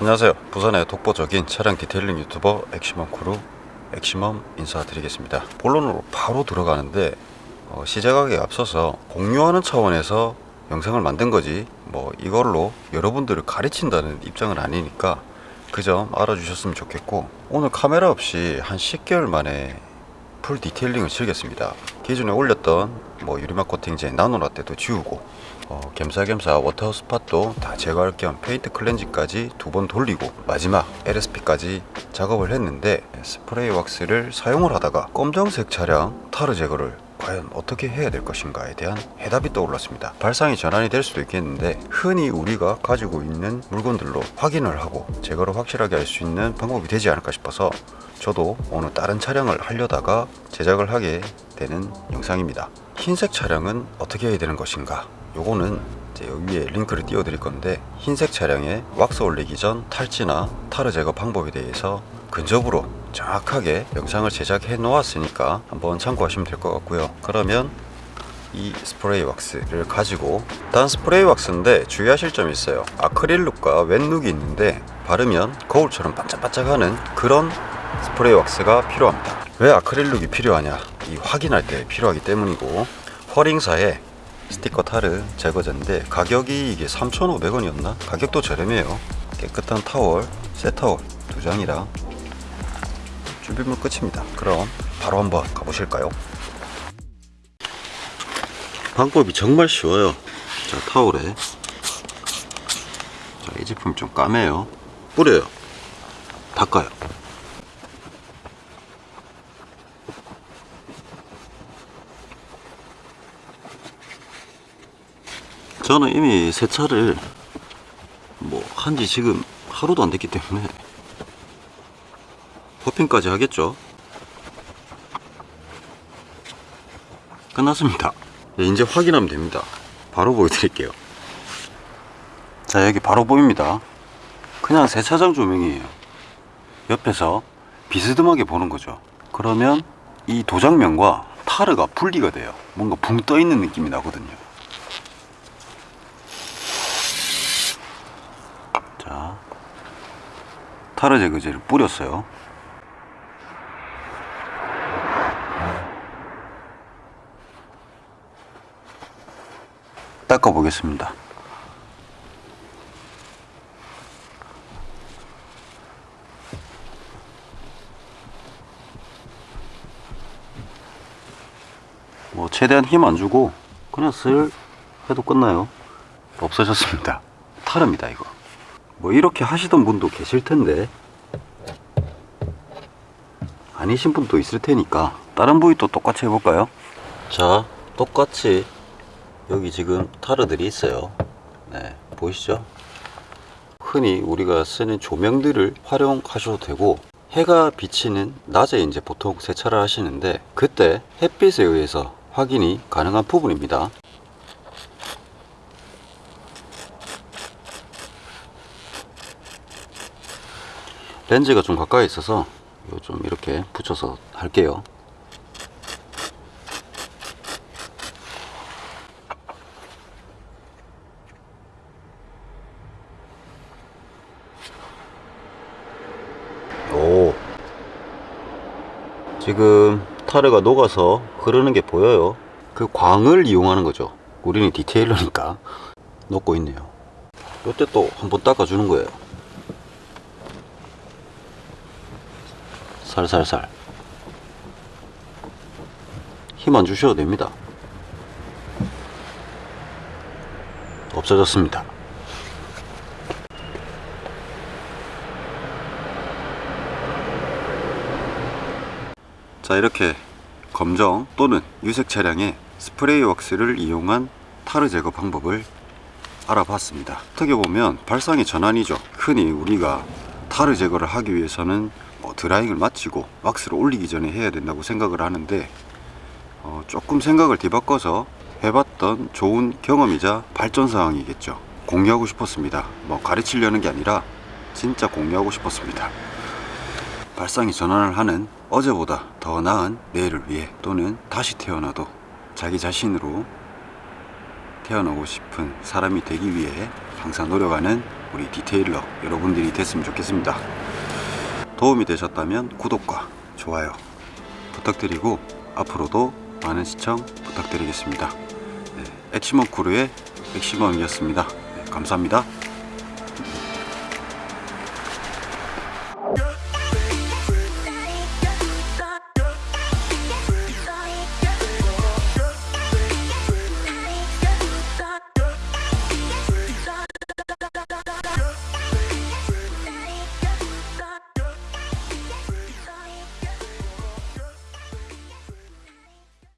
안녕하세요. 부산의 독보적인 차량 detailing 유튜버 엑시멈 크루 엑시멈 인사드리겠습니다. 본론으로 바로 들어가는데 어, 시작하기에 앞서서 공유하는 차원에서 영상을 만든 거지 뭐 이걸로 여러분들을 가르친다는 입장은 아니니까 그 점 알아주셨으면 좋겠고 오늘 카메라 없이 한 10개월 만에 full detailing을 즐겼습니다 기존에 올렸던 뭐 유리막 코팅제 나노라떼도 지우고 어, 겸사겸사 water spot도 다 제거할 겸 paint cleansing까지 두 번 돌리고 마지막 LSP까지 작업을 했는데 스프레이 왁스를 사용을 하다가 검정색 차량 타르 제거를 과연 어떻게 해야 될 것인가에 대한 해답이 떠올랐습니다. 발상이 전환이 될 수도 있겠는데 흔히 우리가 가지고 있는 물건들로 확인을 하고 제거를 확실하게 할 수 있는 방법이 되지 않을까 싶어서 저도 오늘 다른 차량을 하려다가 제작을 하게 되는 영상입니다. 흰색 차량은 어떻게 해야 되는 것인가? 요거는 이제 여기 위에 링크를 띄워 드릴 건데 흰색 차량에 왁스 올리기 전 탈지나 타르 제거 방법에 대해서 근접으로 정확하게 영상을 제작해 놓았으니까 한번 참고하시면 될 것 같고요 그러면 이 스프레이 왁스를 가지고 단 스프레이 왁스인데 주의하실 점이 있어요 아크릴 룩과 웻 룩이 있는데 바르면 거울처럼 반짝반짝하는 그런 스프레이 왁스가 필요합니다. 왜 아크릴 룩이 필요하냐? 이 확인할 때 필요하기 때문이고. 허링사에 스티커 타르 제거제인데 가격이 이게 3,500원이었나? 가격도 저렴해요. 깨끗한 타월, 새 타월 두 장이랑 준비물 끝입니다. 그럼 바로 한번 가보실까요? 방법이 정말 쉬워요. 자 타올에. 자, 이 제품 좀 까매요. 뿌려요. 닦아요 저는 이미 세차를 뭐 한 지 지금 하루도 안 됐기 때문에 퍼핑까지 하겠죠. 끝났습니다. 네, 이제 확인하면 됩니다. 바로 보여드릴게요. 자 여기 바로 보입니다. 그냥 세차장 조명이에요. 옆에서 비스듬하게 보는 거죠. 그러면 이 도장면과 타르가 분리가 돼요. 뭔가 붕 떠 있는 느낌이 나거든요 타르 제거제를 뿌렸어요. 닦아 보겠습니다. 뭐 최대한 힘 안 주고 그냥 슬 해도 끝나요. 없어졌습니다. 타릅니다 이거 뭐 이렇게 하시던 분도 계실 텐데. 아니신 분도 있을 테니까 다른 부위 또 똑같이 해볼까요? 자 똑같이 여기 지금 타르들이 있어요. 네 보이시죠? 흔히 우리가 쓰는 조명들을 활용하셔도 되고 해가 비치는 낮에 이제 보통 세차를 하시는데 그때 햇빛에 의해서 확인이 가능한 부분입니다 렌즈가 좀 가까이 있어서 좀 이렇게 붙여서 할게요. 오. 지금 타르가 녹아서 흐르는 게 보여요. 그 광을 이용하는 거죠. 우리는 디테일러니까. 녹고 있네요. 이때 또 한번 닦아주는 거예요 살살살. 힘 안 주셔도 됩니다. 없어졌습니다. 자 이렇게 검정 또는 유색 차량에 스프레이 왁스를 이용한 타르 제거 방법을 알아봤습니다. 어떻게 보면 발상의 전환이죠. 흔히 우리가 타르 제거를 하기 위해서는 뭐 드라잉을 마치고 왁스를 올리기 전에 해야 된다고 생각을 하는데 어, 조금 생각을 뒤바꿔서 해봤던 좋은 경험이자 발전 사항이겠죠. 공유하고 싶었습니다. 뭐 가르치려는 게 아니라 진짜 공유하고 싶었습니다. 발상이 전환을 하는 어제보다 더 나은 내일을 위해 또는 다시 태어나도 자기 자신으로 태어나고 싶은 사람이 되기 위해 항상 노력하는 우리 detailer 여러분들이 됐으면 좋겠습니다. 도움이 되셨다면 구독과 좋아요 부탁드리고 앞으로도 많은 시청 부탁드리겠습니다. 네, 엑시멈 크루의 엑시멈이었습니다. 네, 감사합니다.